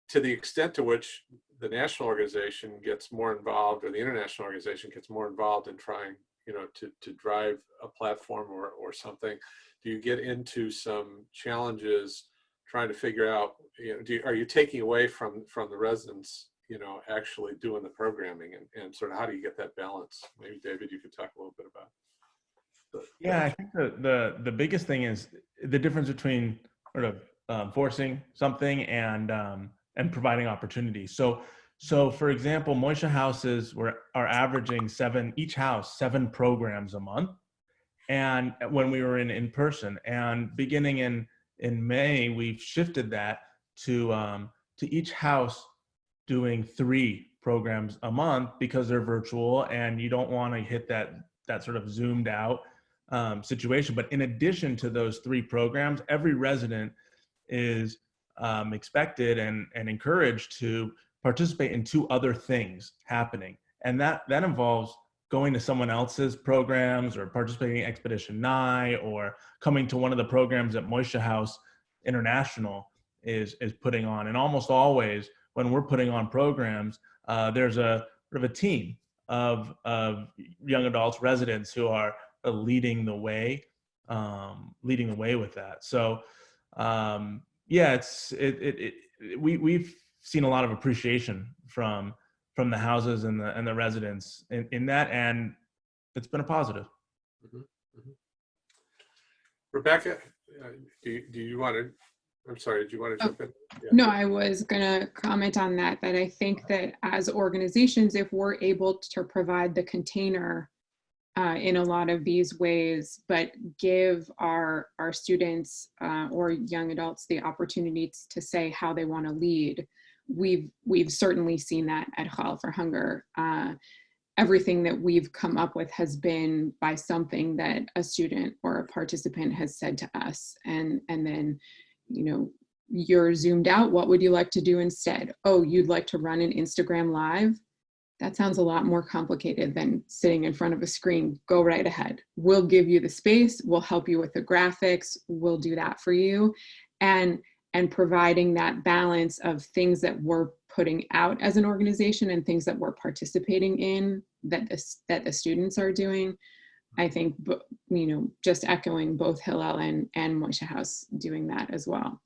to the extent to which the national organization gets more involved or the international organization gets more involved in trying, you know, to, to drive a platform or, or something, do you get into some challenges trying to figure out, you know, do you, are you taking away from, from the residents you know, actually doing the programming and, and sort of how do you get that balance? Maybe David, you could talk a little bit about. The, yeah, I think the, the, the biggest thing is the difference between sort of um, forcing something and, um, and providing opportunities. So, so for example, Moishe houses were, are averaging seven, each house, seven programs a month. And when we were in, in person and beginning in, in May, we've shifted that to, um, to each house doing three programs a month because they're virtual and you don't want to hit that that sort of zoomed out um, situation. But in addition to those three programs, every resident is um, expected and, and encouraged to participate in two other things happening. And that, that involves going to someone else's programs or participating in Expedition Nye or coming to one of the programs that Moishe House International is, is putting on. And almost always when we're putting on programs, uh, there's a sort of a team of, of young adults, residents who are uh, leading the way, um, leading the way with that. So um, yeah, it's, it, it, it, we, we've seen a lot of appreciation from from the houses and the and the residents in, in that and it's been a positive. Rebecca, uh, do do you want to, I'm sorry, did you want to Oh, jump in? Yeah. No, I was gonna comment on that, that I think that as organizations, if we're able to provide the container uh, in a lot of these ways, but give our, our students uh, or young adults the opportunity to say how they wanna lead, we've, we've certainly seen that at Challah for Hunger. Uh, everything that we've come up with has been by something that a student or a participant has said to us. And, and then, you know, you're zoomed out. What would you like to do instead? Oh, you'd like to run an Instagram live? That sounds a lot more complicated than sitting in front of a screen. Go right ahead. We'll give you the space. We'll help you with the graphics. We'll do that for you. And, and providing that balance of things that we're putting out as an organization and things that we're participating in that the, that the students are doing. I think, you know, just echoing both Hillel and, and Moishe House doing that as well.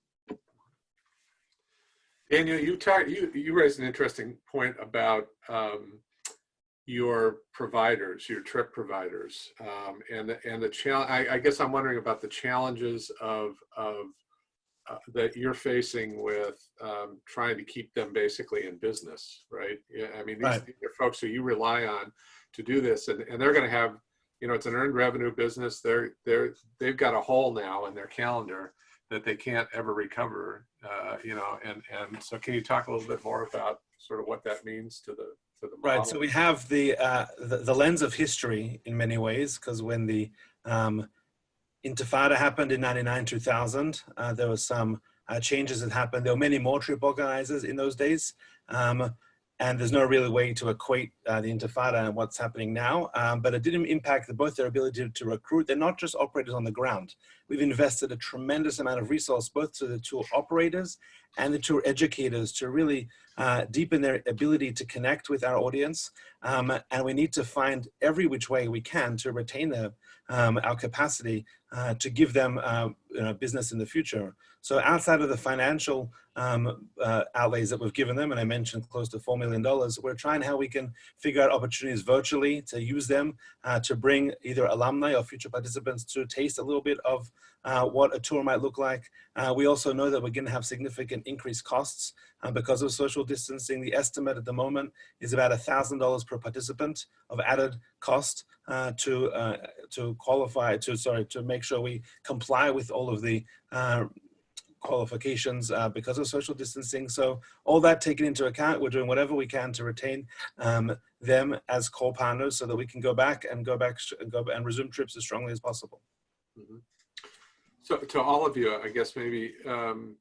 Daniel, you talk, you, you raised an interesting point about um, your providers, your trip providers, um, and the, and the challenge. I, I guess I'm wondering about the challenges of of uh, that you're facing with um, trying to keep them basically in business, right? Yeah, I mean, these, Right. are folks who you rely on to do this, and, and they're going to have, you know, it's an earned revenue business. They're they're they've got a hole now in their calendar that they can't ever recover, uh, you know, and, and so can you talk a little bit more about sort of what that means to the, to the Right. So we have the uh, the, the lens of history in many ways, because when the um, Intifada happened in '99, 2000, uh, there was some uh, changes that happened. There were many more trip organizers in those days, um, and there's no real way to equate uh, the Intifada and what's happening now. Um, but it didn't impact both their ability to, to recruit. They're not just operators on the ground. We've invested a tremendous amount of resource both to the tour operators and the tour educators to really uh, deepen their ability to connect with our audience. Um, and we need to find every which way we can to retain um, our capacity uh, to give them uh, you know, business in the future. So outside of the financial um, uh, outlays that we've given them, and I mentioned close to $4 million, we're trying how we can figure out opportunities virtually to use them uh, to bring either alumni or future participants to taste a little bit of uh, what a tour might look like. Uh, we also know that we're going to have significant increased costs uh, because of social distancing. The estimate at the moment is about $1,000 per participant of added cost uh, to to qualify to sorry to make sure we comply with all of the qualifications uh, because of social distancing. So all that taken into account, we're doing whatever we can to retain um, them as core partners so that we can go back and go back and go and resume trips as strongly as possible. Mhm. So to all of you, I guess maybe um,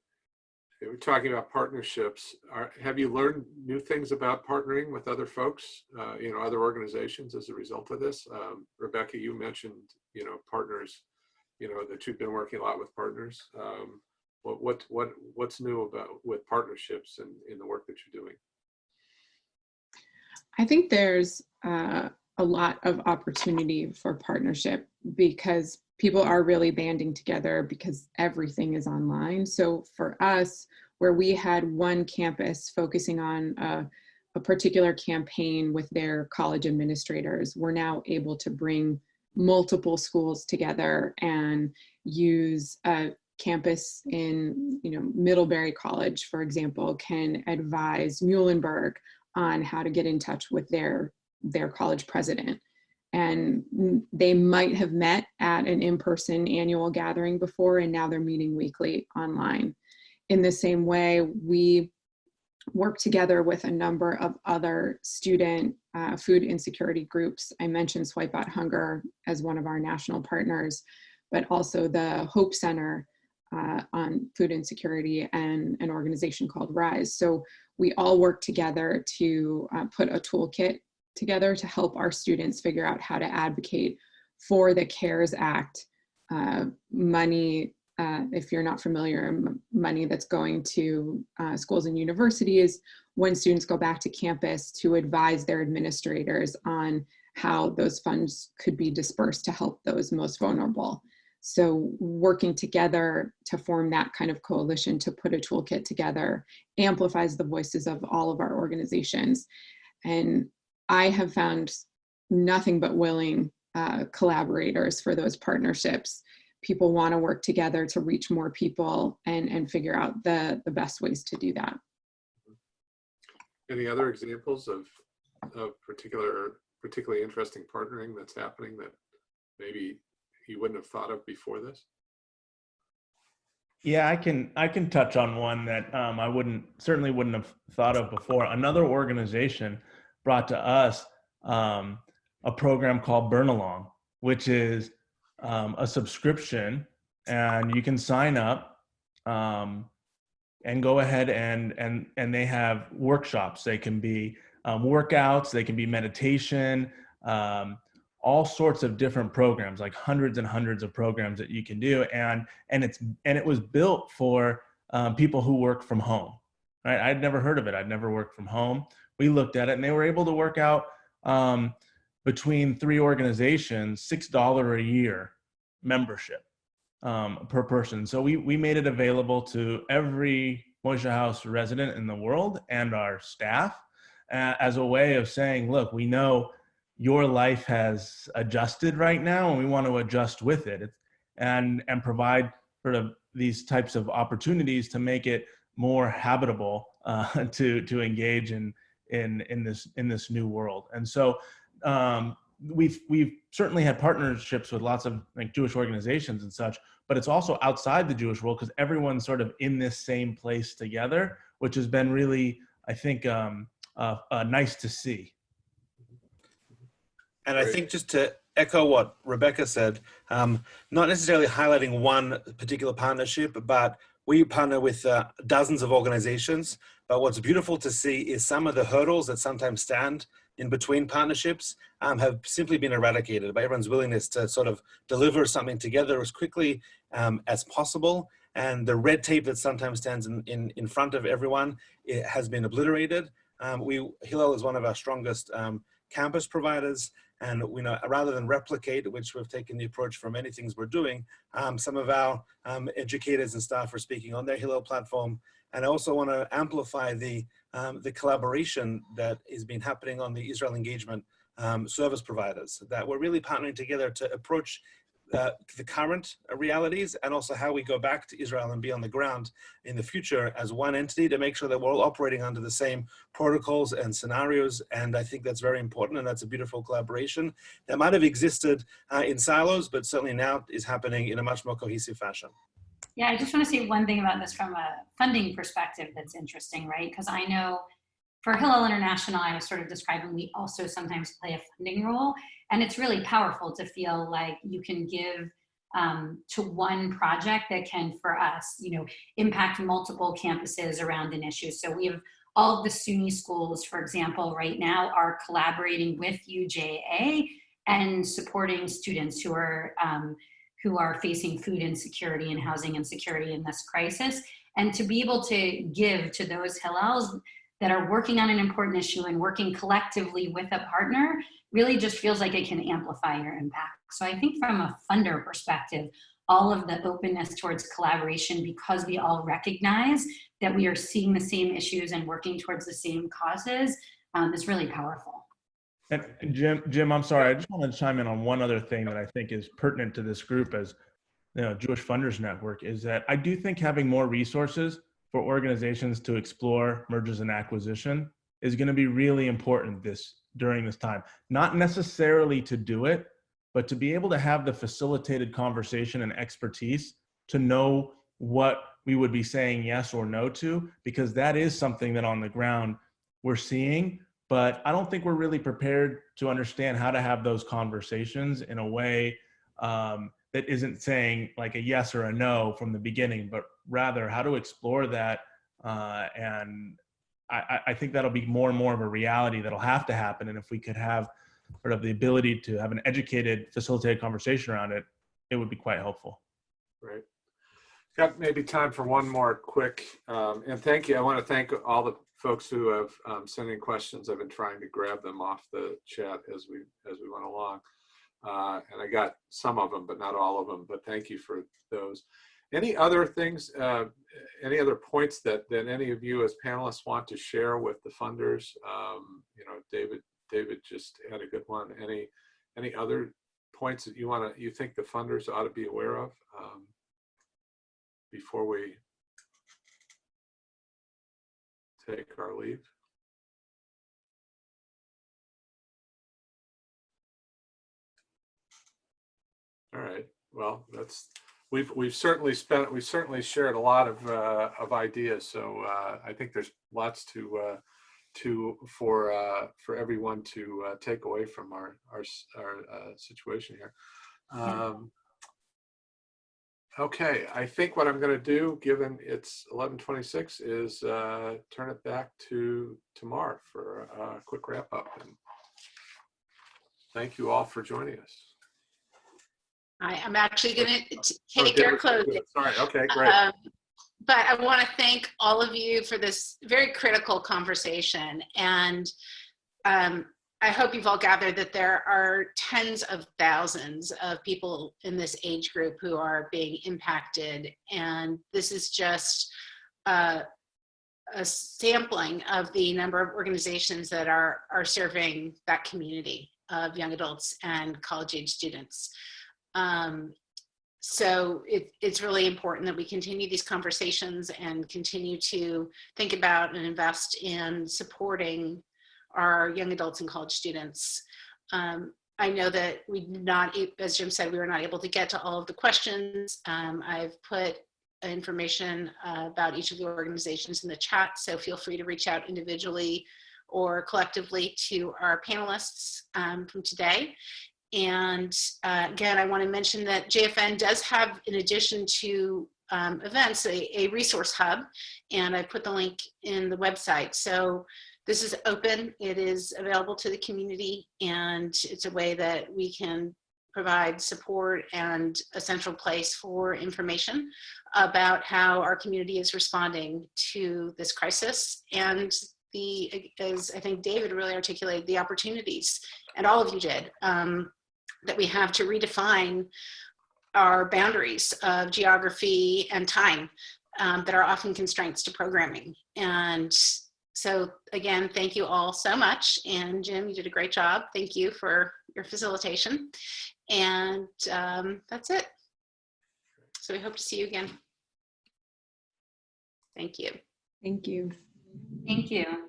we're talking about partnerships. Are, have you learned new things about partnering with other folks, uh, you know, other organizations as a result of this? Um, Rebecca, you mentioned, you know, partners, you know, that you've been working a lot with partners. Um, what what what what's new about with partnerships and in the work that you're doing? I think there's uh, a lot of opportunity for partnership because people are really banding together because everything is online. So for us, where we had one campus focusing on a, a particular campaign with their college administrators, we're now able to bring multiple schools together and use a campus in you know Middlebury College, for example, can advise Muhlenberg on how to get in touch with their their college president. And they might have met at an in-person annual gathering before and now they're meeting weekly online. In the same way we work together with a number of other student uh, food insecurity groups. I mentioned swipe out hunger as one of our national partners but also the hope center uh, on food insecurity and an organization called RISE. So we all work together to uh, put a toolkit together to help our students figure out how to advocate for the CARES Act uh, money, uh, if you're not familiar, money that's going to uh, schools and universities when students go back to campus to advise their administrators on how those funds could be dispersed to help those most vulnerable. So working together to form that kind of coalition to put a toolkit together amplifies the voices of all of our organizations. And I have found nothing but willing uh, collaborators for those partnerships. People want to work together to reach more people and, and figure out the, the best ways to do that. Any other examples of, of particular, particularly interesting partnering that's happening that maybe you wouldn't have thought of before this? Yeah, I can I can touch on one that um, I wouldn't certainly wouldn't have thought of before. Another organization brought to us um, a program called Burnalong, which is um, a subscription, and you can sign up um, and go ahead and and and they have workshops. They can be um, workouts, they can be meditation, um, all sorts of different programs, like hundreds and hundreds of programs that you can do, and and it's and it was built for um, people who work from home. Right? I'd never heard of it. I'd never worked from home. We looked at it, and they were able to work out um, between three organizations, six dollar a year membership um, per person. So we we made it available to every Moishe House resident in the world and our staff uh, as a way of saying, look, we know your life has adjusted right now, and we want to adjust with it, and and provide sort of these types of opportunities to make it more habitable uh, to to engage in in in this in this new world. And so um, we've we've certainly had partnerships with lots of like Jewish organizations and such, but it's also outside the Jewish world because everyone's sort of in this same place together, which has been really, I think, um, uh, uh, nice to see. And I think just to echo what Rebecca said, um, not necessarily highlighting one particular partnership, but we partner with uh, dozens of organizations. But what's beautiful to see is some of the hurdles that sometimes stand in between partnerships um, have simply been eradicated by everyone's willingness to sort of deliver something together as quickly um, as possible. And the red tape that sometimes stands in, in, in front of everyone it has been obliterated. Um, we Hillel is one of our strongest um, campus providers, and we know rather than replicate, which we've taken the approach for many things we're doing, um, some of our um, educators and staff are speaking on their Hillel platform, and I also want to amplify the um, the collaboration that has been happening on the Israel engagement um, service providers. That we're really partnering together to approach uh, the current realities and also how we go back to Israel and be on the ground in the future as one entity to make sure that we're all operating under the same protocols and scenarios. And I think that's very important. And that's a beautiful collaboration that might have existed uh, in silos, but certainly now is happening in a much more cohesive fashion. Yeah, I just want to say one thing about this from a funding perspective that's interesting, right? Because I know for Hillel International, I was sort of describing, we also sometimes play a funding role. And it's really powerful to feel like you can give um, to one project that can, for us, you know, impact multiple campuses around an issue. So we have all of the SUNY schools, for example, right now are collaborating with UJA and supporting students who are um, who are facing food insecurity and housing insecurity in this crisis. And to be able to give to those Hillels that are working on an important issue and working collectively with a partner really just feels like it can amplify your impact. So I think from a funder perspective, all of the openness towards collaboration because we all recognize that we are seeing the same issues and working towards the same causes um, is really powerful. And Jim, Jim, I'm sorry. I just want to chime in on one other thing that I think is pertinent to this group as you know, Jewish Funders Network is that I do think having more resources for organizations to explore mergers and acquisition is going to be really important this during this time. Not necessarily to do it, but to be able to have the facilitated conversation and expertise to know what we would be saying yes or no to, because that is something that on the ground we're seeing, but I don't think we're really prepared to understand how to have those conversations in a way um, that isn't saying like a yes or a no from the beginning, but rather how to explore that. Uh, and I, I- think that'll be more and more of a reality that'll have to happen. And if we could have sort of the ability to have an educated, facilitated conversation around it, it would be quite helpful. Right. Got maybe time for one more quick, um, and thank you. I want to thank all the folks who have um, sent in questions. I've been trying to grab them off the chat as we as we went along, uh, and I got some of them, but not all of them. But thank you for those. Any other things? Uh, any other points that that any of you as panelists want to share with the funders? Um, you know, David. David just had a good one. Any any other points that you want to you think the funders ought to be aware of? Um, before we take our leave? All right, well, that's, we've, we've certainly spent, we've certainly shared a lot of, uh, of ideas. So, uh, I think there's lots to, uh, to, for, uh, for everyone to, uh, take away from our, our, our, uh, situation here. Um, Okay, I think what I'm going to do, given it's 11:26, is uh, turn it back to Tamar for a quick wrap up. And Thank you all for joining us. I am actually going to Oh, take our closing. Sorry, okay, great. Um, But I want to thank all of you for this very critical conversation. And um, I hope you've all gathered that there are tens of thousands of people in this age group who are being impacted. And this is just uh, a sampling of the number of organizations that are, are serving that community of young adults and college age students. Um, so it, it's really important that we continue these conversations and continue to think about and invest in supporting our young adults and college students. Um, I know that we did not, as Jim said, we were not able to get to all of the questions. Um, I've put information uh, about each of the organizations in the chat, so feel free to reach out individually or collectively to our panelists um, from today. And uh, again, I want to mention that JFN does have, in addition to um, events, a, a resource hub, and I put the link in the website. So this is open, it is available to the community, and it's a way that we can provide support and a central place for information about how our community is responding to this crisis and the, as I think David really articulated, the opportunities, and all of you did, um, that we have to redefine our boundaries of geography and time um, that are often constraints to programming. And so again, thank you all so much. And Jim, you did a great job. Thank you for your facilitation. And um, that's it. So we hope to see you again. Thank you. Thank you. Thank you.